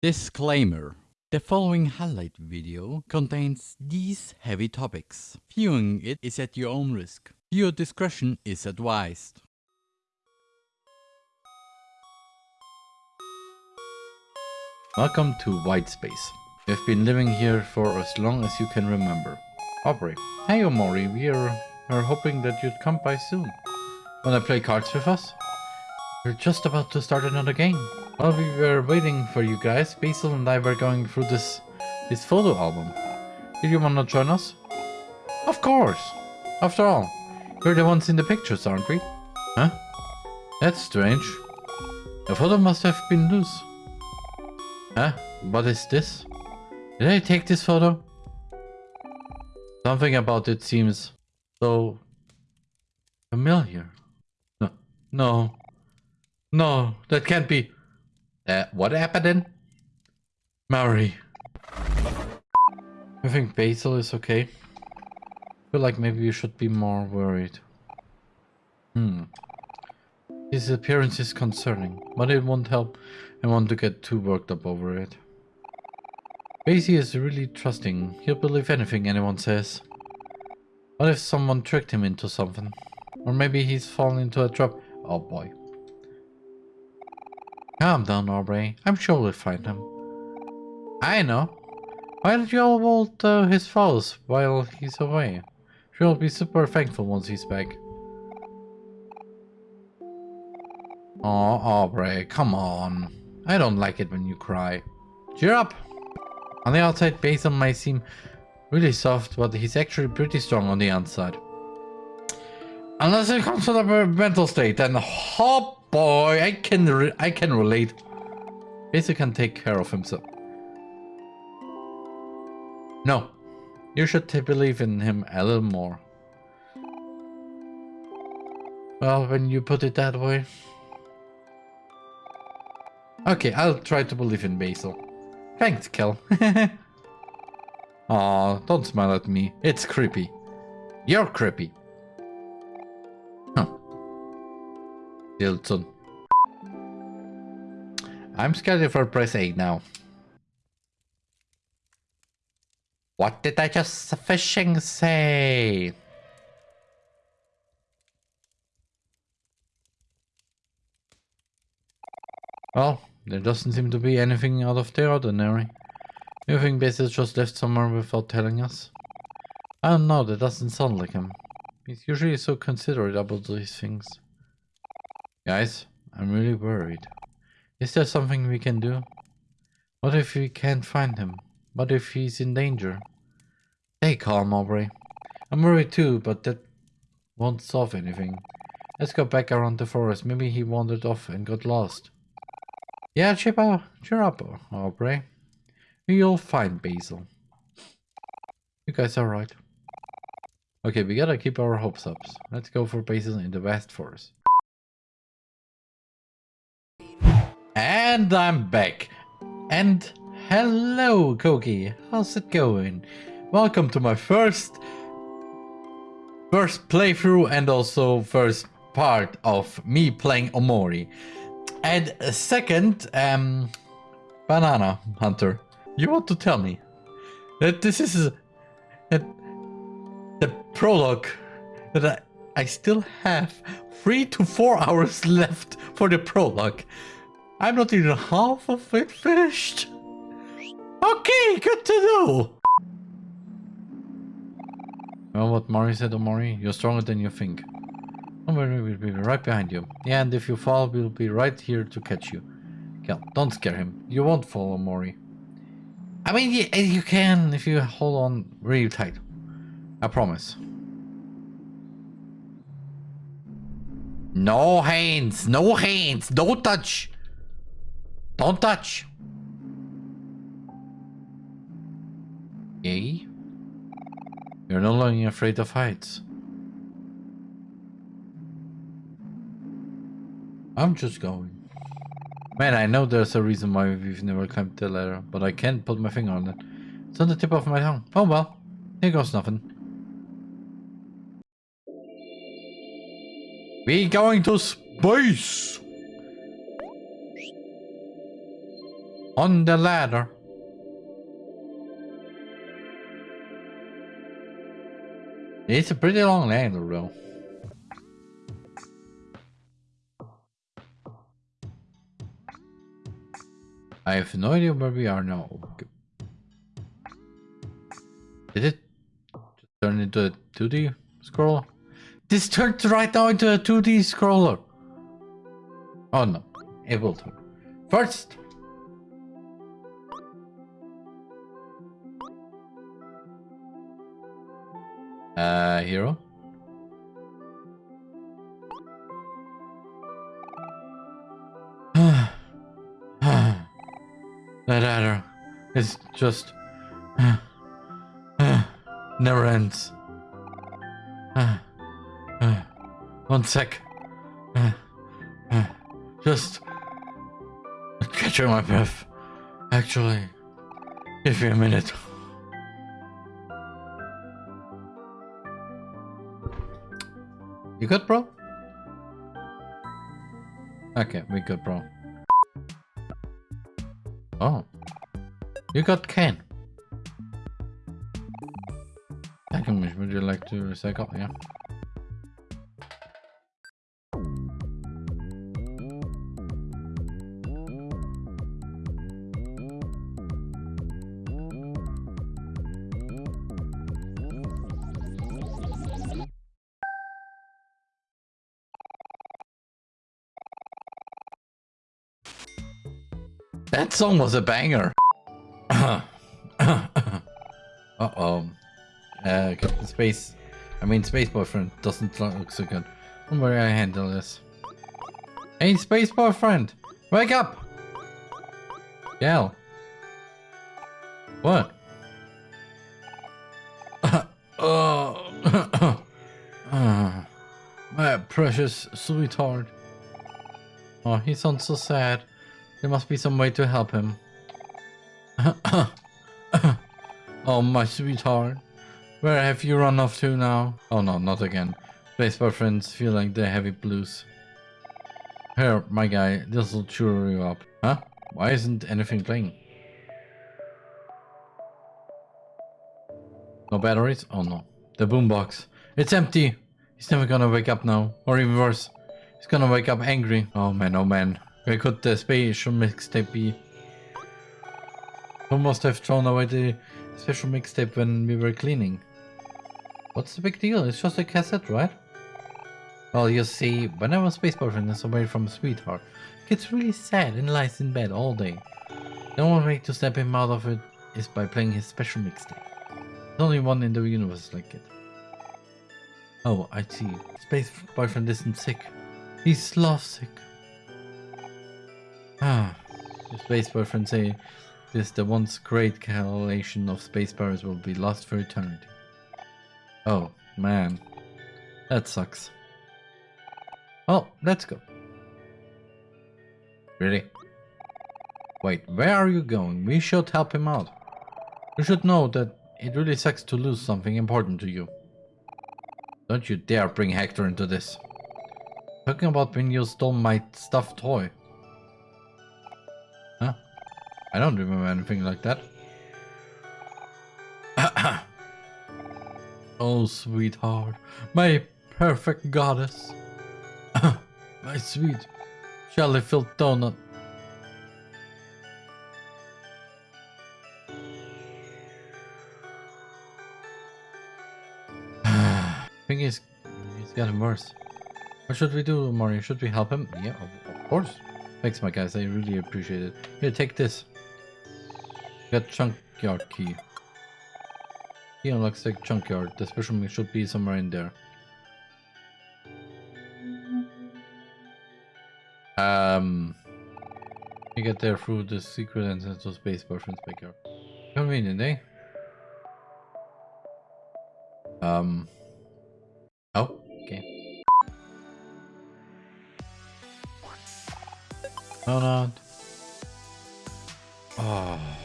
Disclaimer. The following highlight video contains these heavy topics. Viewing it is at your own risk. Viewer discretion is advised. Welcome to White Space. We've been living here for as long as you can remember. Aubrey. Hey Omori, we're, we're hoping that you'd come by soon. Wanna play cards with us? We're just about to start another game. While we were waiting for you guys, Basil and I were going through this this photo album. Did you wanna join us? Of course! After all, we're the ones in the pictures, aren't we? Huh? That's strange. The photo must have been loose. Huh? What is this? Did I take this photo? Something about it seems so familiar. No, no, no, that can't be. Uh, what happened then? Mari. I think Basil is okay. I feel like maybe you should be more worried. Hmm. His appearance is concerning, but it won't help I want to get too worked up over it. Basie is really trusting. He'll believe anything anyone says. What if someone tricked him into something? Or maybe he's fallen into a trap. Oh boy. Calm down, Aubrey. I'm sure we'll find him. I know. Why don't you all hold uh, his files while he's away? She'll be super thankful once he's back. Oh, Aubrey, come on. I don't like it when you cry. Cheer up! On the outside, Basil might seem really soft, but he's actually pretty strong on the inside. Unless it comes to the mental state, then oh boy, I can I can relate. Basil can take care of himself. No, you should believe in him a little more. Well, when you put it that way. Okay, I'll try to believe in Basil. Thanks, Kel. Aw, don't smile at me. It's creepy. You're creepy. Dilton. I'm scheduled for press 8 now. What did I just fishing say? Well, there doesn't seem to be anything out of the ordinary. You think Basil just left somewhere without telling us? Oh, I don't know, that doesn't sound like him. He's usually so considerate about these things. Guys, I'm really worried. Is there something we can do? What if we can't find him? What if he's in danger? Stay calm, Aubrey. I'm worried too, but that won't solve anything. Let's go back around the forest. Maybe he wandered off and got lost. Yeah, cheer up, cheer up, Aubrey. We'll find Basil. You guys are right. Okay, we gotta keep our hopes up. Let's go for Basil in the West Forest. And I'm back. And hello, Koki. How's it going? Welcome to my first first playthrough and also first part of me playing Omori. And second, um, Banana Hunter, you want to tell me that this is that the prologue that I, I still have three to four hours left for the prologue. I'm not even half of it finished. Okay, good to know. Well, what Mari said, oh, Omori, you're stronger than you think. Omori will be right behind you. Yeah, and if you fall, we'll be right here to catch you. Kel, don't scare him. You won't fall, oh, Omori. I mean, you, eh, you can if you hold on really tight. I promise. No hands, no hands, don't touch. Don't touch! Yay? You're no longer afraid of heights. I'm just going. Man, I know there's a reason why we've never climbed the ladder, but I can't put my finger on it. It's on the tip of my tongue. Oh well, here goes nothing. We going to space! On the ladder. It's a pretty long ladder though. I have no idea where we are now. Did it turn into a 2D scroller? This turned right now into a 2D scroller. Oh no, it will turn. First, uh, hero. that adder is just never ends. One sec. Just catching my breath. Actually, give me a minute. You good, bro? Okay, we good, bro. Oh. You got Ken. Second would you like to recycle? Yeah. That song was a banger. Uh-oh. Uh, Captain Space. I mean, Space Boyfriend doesn't look so good. Don't worry, I handle this. Hey, Space Boyfriend! Wake up! Gal. What? oh. My precious sweetheart. Oh, he sounds so sad. There must be some way to help him. oh, my sweetheart. Where have you run off to now? Oh no, not again. Baseball friends feel like they're heavy blues. Here, my guy, this'll cheer you up. Huh? Why isn't anything playing? No batteries? Oh no. The boombox. It's empty! He's never gonna wake up now. Or even worse, he's gonna wake up angry. Oh man, oh man. Where could the special mixtape be? Who must have thrown away the special mixtape when we were cleaning? What's the big deal? It's just a cassette, right? Well, you see, when I whenever Space Boyfriend is away from sweetheart, he gets really sad and lies in bed all day. The only way to snap him out of it is by playing his special mixtape. There's only one in the universe like it. Oh, I see. Space Boyfriend isn't sick. He's love sick. Ah, the space boyfriend say this the once great collation of space powers will be lost for eternity. Oh, man. That sucks. Oh, let's go. Really? Wait, where are you going? We should help him out. You should know that it really sucks to lose something important to you. Don't you dare bring Hector into this. Talking about when you stole my stuffed toy. I don't remember anything like that. oh, sweetheart. My perfect goddess. my sweet jelly-filled donut. thing is, it's getting worse. What should we do, Mario? Should we help him? Yeah, of course. Thanks, my guys. I really appreciate it. Here, take this. Got junkyard key. He unlocks the junkyard. The special move should be somewhere in there. Um, you get there through the secret entrance to space boyfriend's backyard. Convenient, eh? Um. Oh, okay. No, not. Oh.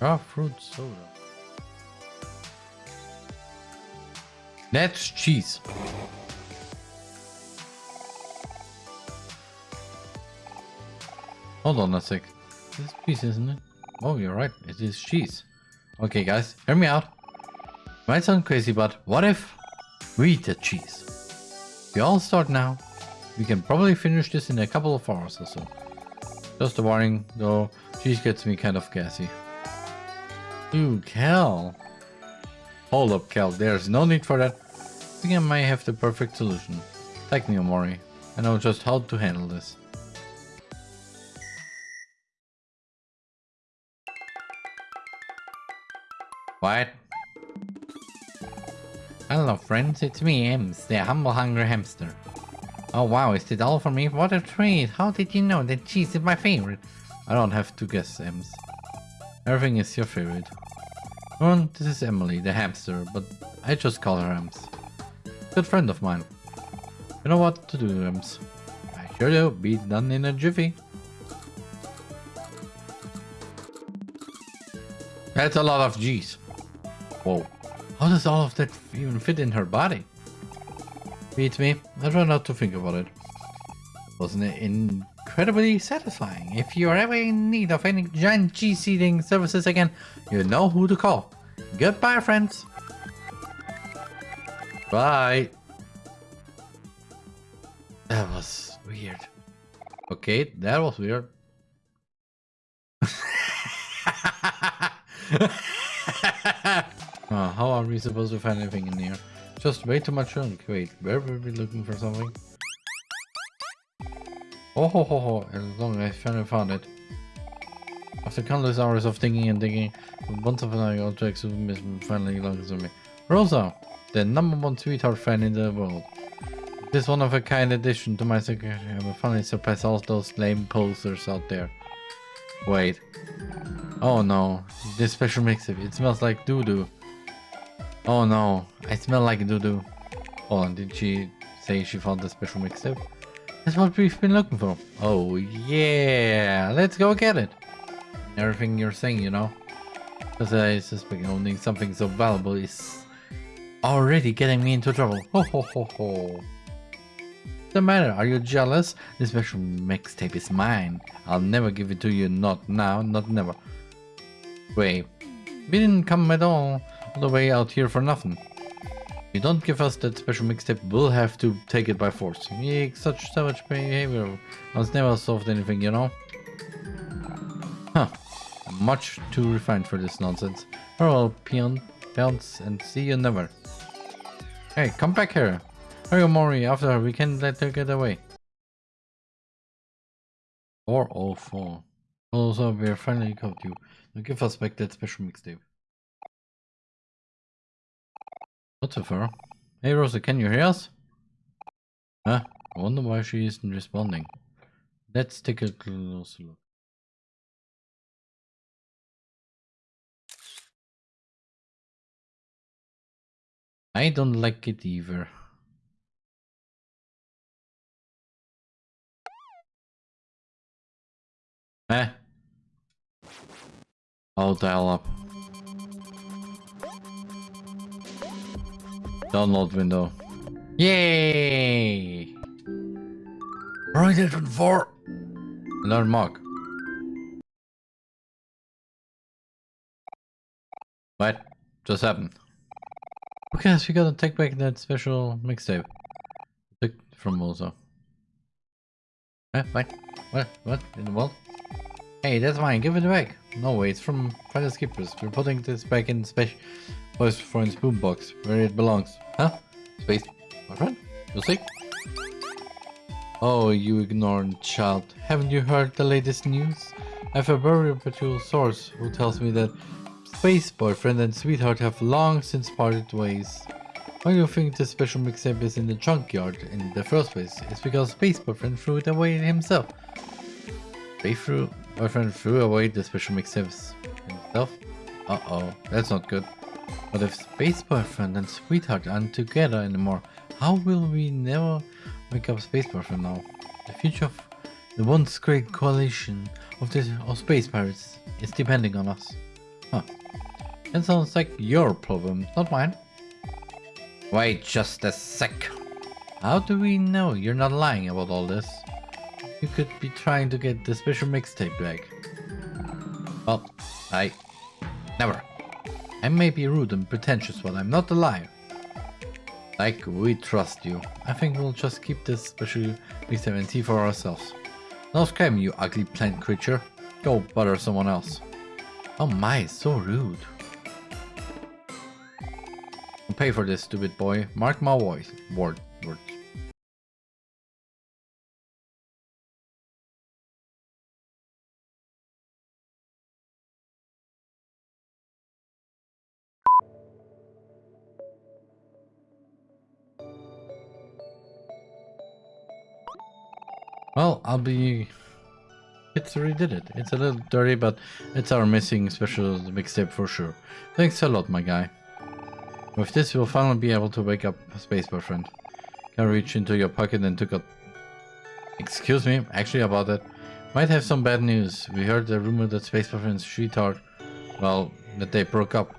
Raw fruit soda. That's cheese. Hold on a sec. This cheese, isn't it? Oh, you're right. It is cheese. Okay, guys, hear me out. Might sound crazy, but what if we eat the cheese? We all start now. We can probably finish this in a couple of hours or so. Just a warning, though, cheese gets me kind of gassy. Ooh, Cal. Hold up, Cal. There's no need for that. I think I might have the perfect solution. Thank me, Omori. I know just how to handle this. What? Hello friends, it's me, Ems, the humble hungry hamster. Oh wow, is it all for me? What a treat! How did you know that cheese is my favorite? I don't have to guess, Ems. Everything is your favorite. Well, this is Emily, the hamster, but I just call her Ems. Good friend of mine. You know what to do, Ems. I sure do, be done in a jiffy. That's a lot of G's. Whoa. How does all of that even fit in her body? Beats me. I try not to think about it. Wasn't it incredibly satisfying? If you are ever in need of any giant cheese eating services again, you know who to call. Goodbye, friends. Bye. That was weird. Okay, that was weird. Oh, how are we supposed to find anything in here? Just way too much junk. Wait, where were we looking for something? Oh ho ho ho, as long as I finally found it. After countless hours of thinking and digging, a bunch of annoying objects finally logs on me. Rosa, the number one sweetheart fan in the world. This one of a kind addition to my secretary. I will finally surpass all those lame posters out there. Wait. Oh no, this special mix-up. It smells like doo-doo. Oh no, I smell like doo-doo. Oh, on, did she say she found the special mixtape? That's what we've been looking for. Oh yeah, let's go get it. Everything you're saying, you know. Because I suspect owning something so valuable is already getting me into trouble. Ho ho ho ho. The matter? Are you jealous? This special mixtape is mine. I'll never give it to you. Not now, not never. Wait, we didn't come at all, all the way out here for nothing. You don't give us that special mixtape, we'll have to take it by force. Yeah, such savage behavior. I was never solved anything, you know? Huh. Much too refined for this nonsense. Farewell, peon. Bounce and see you never. Hey, come back here. Hurry, Mori. After we can let her get away. 404. Also, we're finally caught you. Now give us back that special mixtape. Farrell? Hey, Rosa, can you hear us? Huh? I wonder why she isn't responding. Let's take a closer look. I don't like it either. Eh? I'll dial up. Download window. Yay! Right Horizon 4! Learn mark. What? Just happened. Okay, so we gotta take back that special mixtape. Took from also. Eh, what? What? What in the world? Hey, that's mine. Give it back. No way, it's from Fire Skippers. We're putting this back in special voice for its boombox, where it belongs. Huh? Space, my friend? You'll see. Oh, you ignorant child. Haven't you heard the latest news? I have a very reputable source who tells me that Space Boyfriend and Sweetheart have long since parted ways. Why do you think the special mixtape is in the junkyard in the first place? It's because Space Boyfriend threw it away himself. Space threw Boyfriend threw away the special mixtapes himself? Uh-oh, that's not good. But if Space Boyfriend and Sweetheart aren't together anymore, how will we never make up Space Boyfriend now? The future of the once great coalition of the of space pirates is depending on us. Huh. That sounds like your problem, not mine. Wait just a sec. How do we know you're not lying about all this? You could be trying to get the special mixtape back. Well, I... Never. I may be rude and pretentious, but I'm not a liar. Like, we trust you. I think we'll just keep this special mixtape and see for ourselves. No scam, you ugly plant creature. Go bother someone else. Oh my, so rude. I'll pay for this, stupid boy. Mark my voice. Word. Word. I'll be... It's redid it. It's a little dirty, but it's our missing special mixtape for sure. Thanks a lot, my guy. With this, you'll finally be able to wake up Space Boyfriend. Can reach into your pocket and took a... Excuse me, actually about that. Might have some bad news. We heard the rumor that Space Boyfriend's sweetheart, well, that they broke up.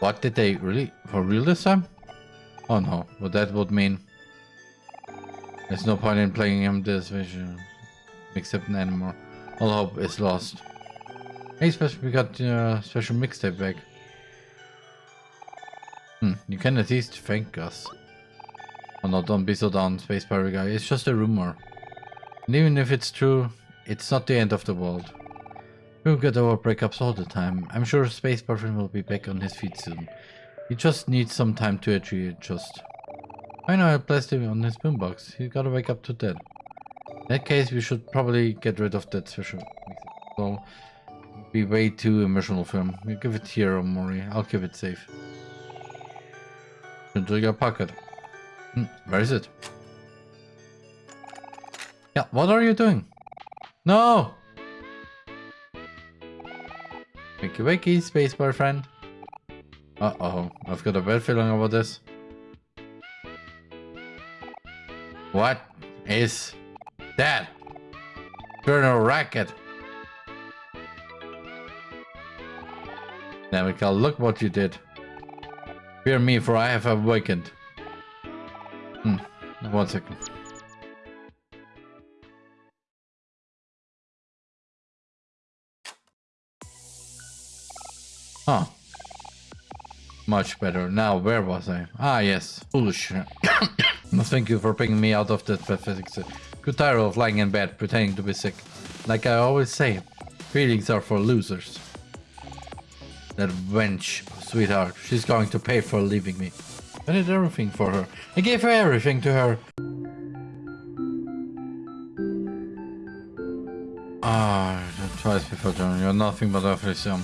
What did they really? For real this time? Oh no, what that would mean. There's no point in playing him this vision. Except an anymore. All hope is lost. Hey, special, we got uh, special mixtape back. Hmm, you can at least thank us. Oh no, don't be so down, Space Pirate guy. It's just a rumor. And even if it's true, it's not the end of the world. We'll get our breakups all the time. I'm sure Space Boyfriend will be back on his feet soon. He just needs some time to adjust. I know I placed him on his boombox. He's gotta wake up to that. In that case, we should probably get rid of that special. So, be way too emotional for him. We give it here, Mori. I'll keep it safe. Into your pocket. Hmm, where is it? Yeah, what are you doing? No! Wakey wakey, space boyfriend. Uh-oh, I've got a bad feeling about this. What is that? Colonel Racket. Namical, look what you did. Fear me, for I have awakened. Hmm, one second. Huh. Much better. Now, where was I? Ah, yes. Foolish. Thank you for picking me out of that pathetic state. Good tired of lying in bed, pretending to be sick. Like I always say, feelings are for losers. That wench, sweetheart, she's going to pay for leaving me. I did everything for her. I gave her everything to her. Ah, oh, twice before John, you're nothing but a frisson.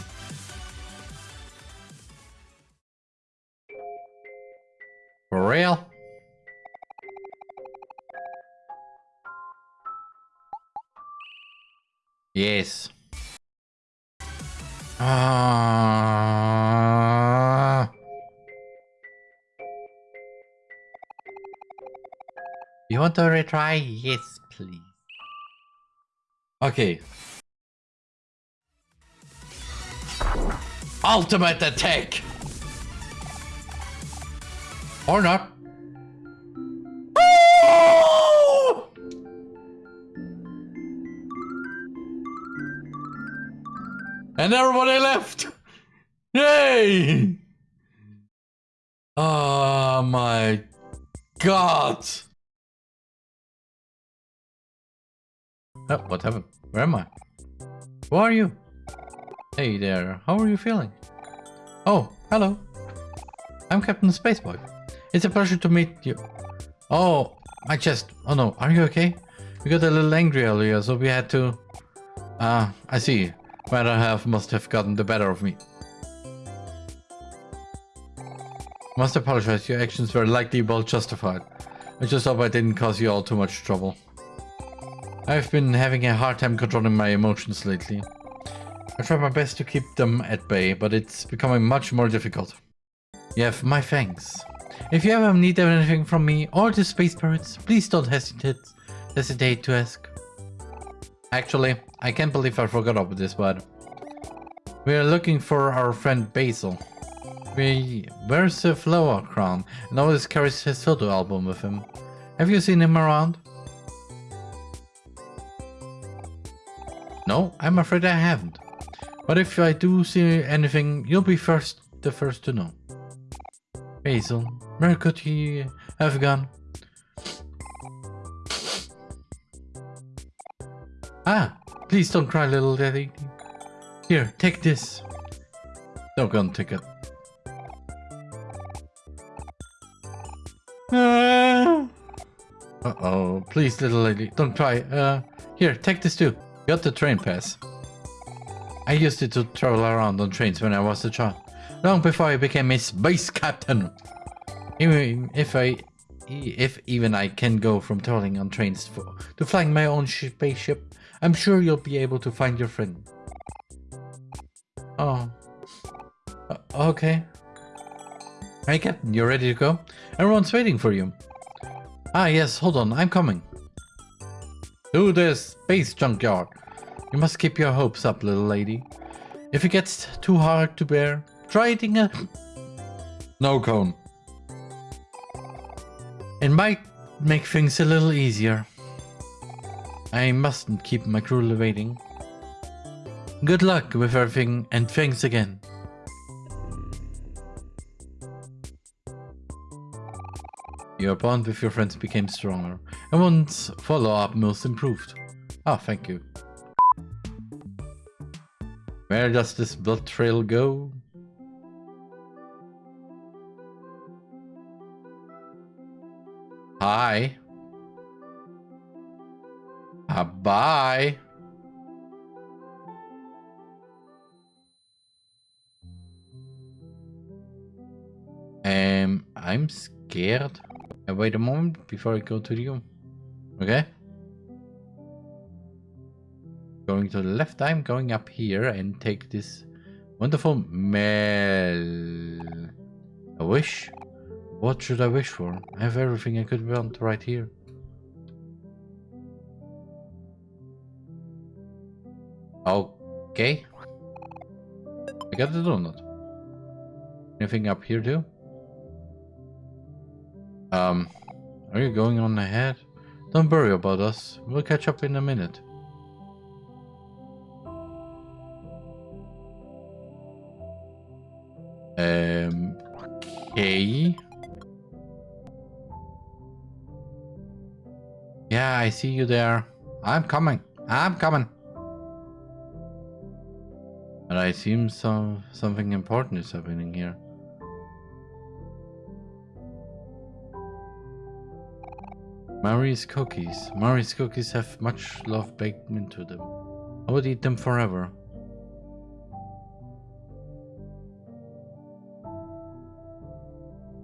You want to retry? Yes, please. Okay. Ultimate attack! Or not. Oh! And everybody left! Yay! Oh my god! Oh, what happened? Where am I? Who are you? Hey there, how are you feeling? Oh, hello. I'm Captain Spaceboy. It's a pleasure to meet you. Oh, my chest. Oh no, are you okay? We got a little angry earlier, so we had to... Ah, uh, I see. Better half must have gotten the better of me. Must apologize, your actions were likely well justified. I just hope I didn't cause you all too much trouble. I've been having a hard time controlling my emotions lately. I try my best to keep them at bay, but it's becoming much more difficult. You have my thanks. If you ever need anything from me or the space pirates, please don't hesitate, hesitate to ask. Actually, I can't believe I forgot about this, but... We are looking for our friend Basil. We... Where's the flower crown? And always carries his photo album with him. Have you seen him around? No, I'm afraid I haven't. But if I do see anything, you'll be first, the first to know. Basil, where could he have gone? Ah, please don't cry, little daddy. Here, take this. Doggone ticket. Uh oh, please, little lady, don't cry. Uh, here, take this too. Got the train pass. I used it to travel around on trains when I was a child, long before I became a space captain. Even if I, if even I can go from traveling on trains for, to flying my own spaceship, I'm sure you'll be able to find your friend. Oh. Uh, okay. Hey Captain, you're ready to go? Everyone's waiting for you. Ah yes, hold on, I'm coming. To the space junkyard. You must keep your hopes up, little lady. If it gets too hard to bear, try eating a... No cone. It might make things a little easier. I mustn't keep my crew waiting. Good luck with everything and thanks again. Your bond with your friends became stronger, and one's follow-up most improved. Ah, thank you. Where does this blood trail go? Hi. Uh, bye. Um, I'm scared. Uh, wait a moment before I go to the room. Okay? Going to the left, I'm going up here and take this wonderful mail. A wish? What should I wish for? I have everything I could want right here. Okay. I got the donut. Anything up here too? Um, are you going on ahead? Don't worry about us. We'll catch up in a minute. Um, okay. Yeah, I see you there. I'm coming. I'm coming. But I assume some something important is happening here. Mari's cookies. Mari's cookies have much love baked into them. I would eat them forever.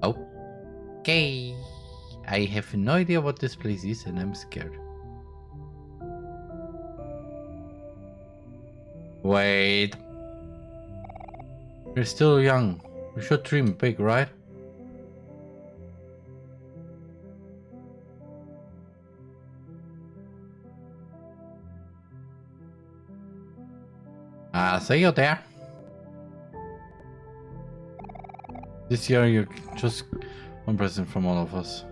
Okay. I have no idea what this place is and I'm scared. Wait. We're still young. We should dream big, right? See you there. This year you're just one present from all of us.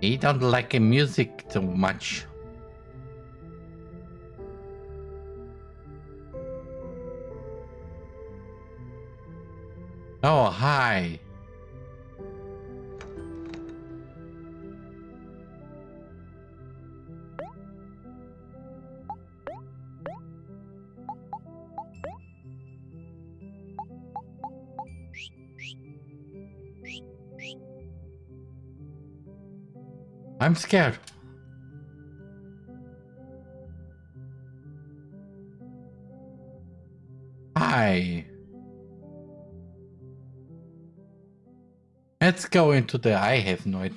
He don't like music too much. Oh, hi. I'm scared. Hi. Let's go into the I have no.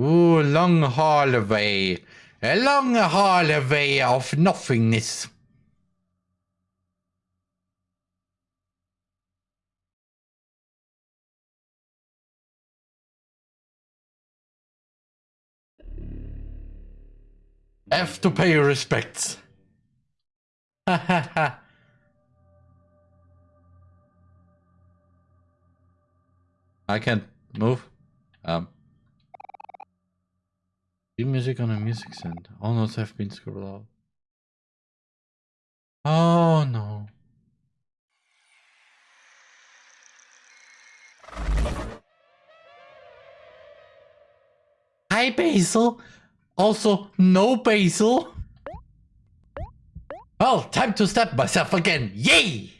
Ooh, long hallway. A long hallway of nothingness. Have to pay respects. I can't move. Um. Leave music on a music stand. All notes have been scrolled out. Oh no. Hi Basil! Also no Basil. Well, time to step myself again. Yay!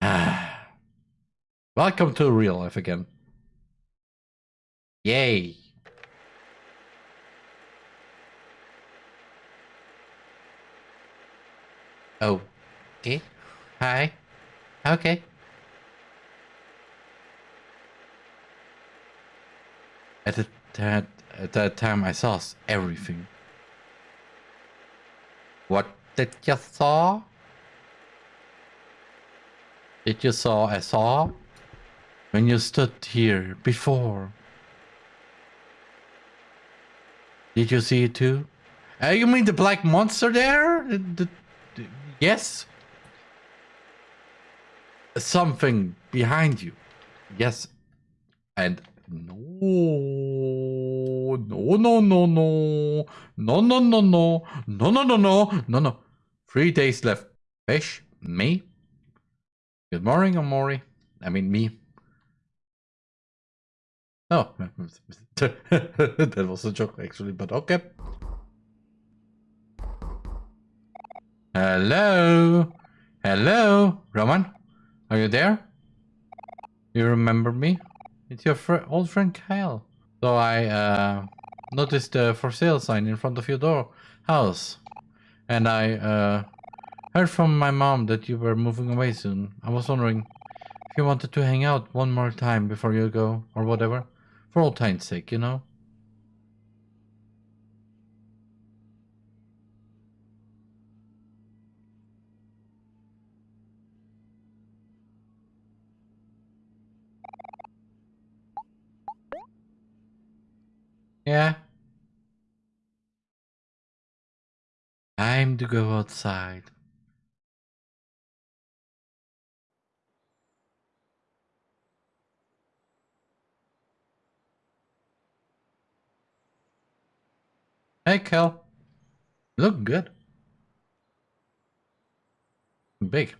Welcome to real life again. Yay. Oh. Okay. Hi. Okay. At that at that time, I saw everything. What did you saw? Did you saw I saw? When you stood here before. Did you see it too? Uh, you mean the black monster there? The- the- the- yes. Something behind you. Yes. And no, no, no, no, no, no, no, no, no, no, no, no, no, no, no. Three days left. Fish, me. Good morning, Omori. I mean, me. Oh, that was a joke actually, but okay. Hello, hello, Roman. Are you there? You remember me? It's your fr old friend Kyle. So I uh, noticed the for sale sign in front of your door house, and I uh, heard from my mom that you were moving away soon. I was wondering if you wanted to hang out one more time before you go, or whatever, for old time's sake, you know. Yeah. Time to go outside. Hey, Kel. Look good. Big.